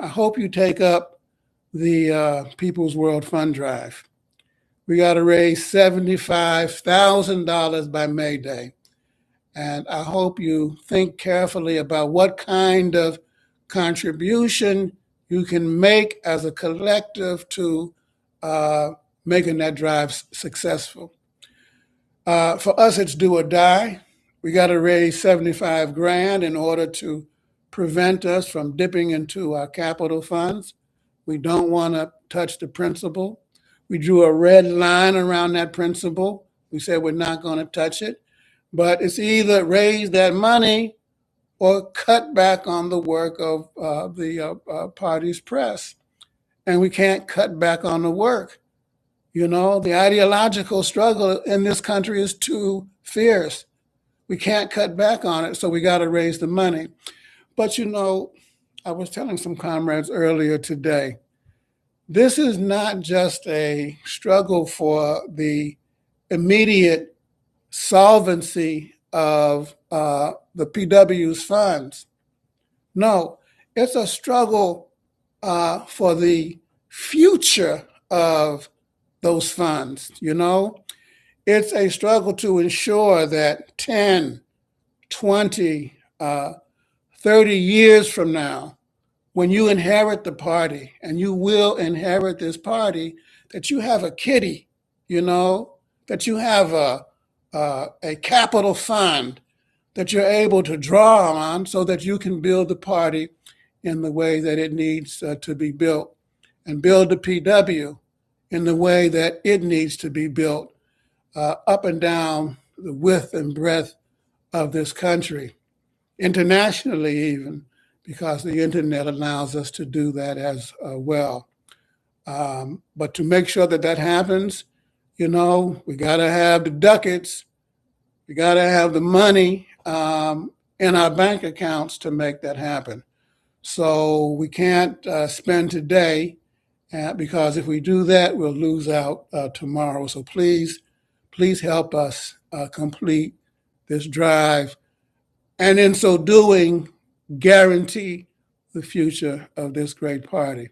I hope you take up the uh, People's World Fund Drive. We got to raise $75,000 by May Day. And I hope you think carefully about what kind of contribution you can make as a collective to uh, making that drive successful. Uh, for us, it's do or die. We got to raise 75 grand in order to prevent us from dipping into our capital funds. We don't want to touch the principal. We drew a red line around that principal. We said we're not going to touch it. But it's either raise that money or cut back on the work of uh, the uh, uh, party's press. And we can't cut back on the work. You know, the ideological struggle in this country is too fierce. We can't cut back on it, so we got to raise the money. But you know, I was telling some comrades earlier today, this is not just a struggle for the immediate solvency of uh, the PW's funds. No, it's a struggle uh, for the future of those funds, you know? It's a struggle to ensure that 10, 20, uh, 30 years from now, when you inherit the party, and you will inherit this party, that you have a kitty, you know, that you have a, uh, a capital fund that you're able to draw on so that you can build the party in the way that it needs uh, to be built and build the PW in the way that it needs to be built uh, up and down the width and breadth of this country, internationally even, because the internet allows us to do that as uh, well. Um, but to make sure that that happens, you know, we got to have the ducats, we got to have the money um, in our bank accounts to make that happen. So we can't uh, spend today uh, because if we do that, we'll lose out uh, tomorrow. So please, please help us uh, complete this drive. And in so doing, guarantee the future of this great party.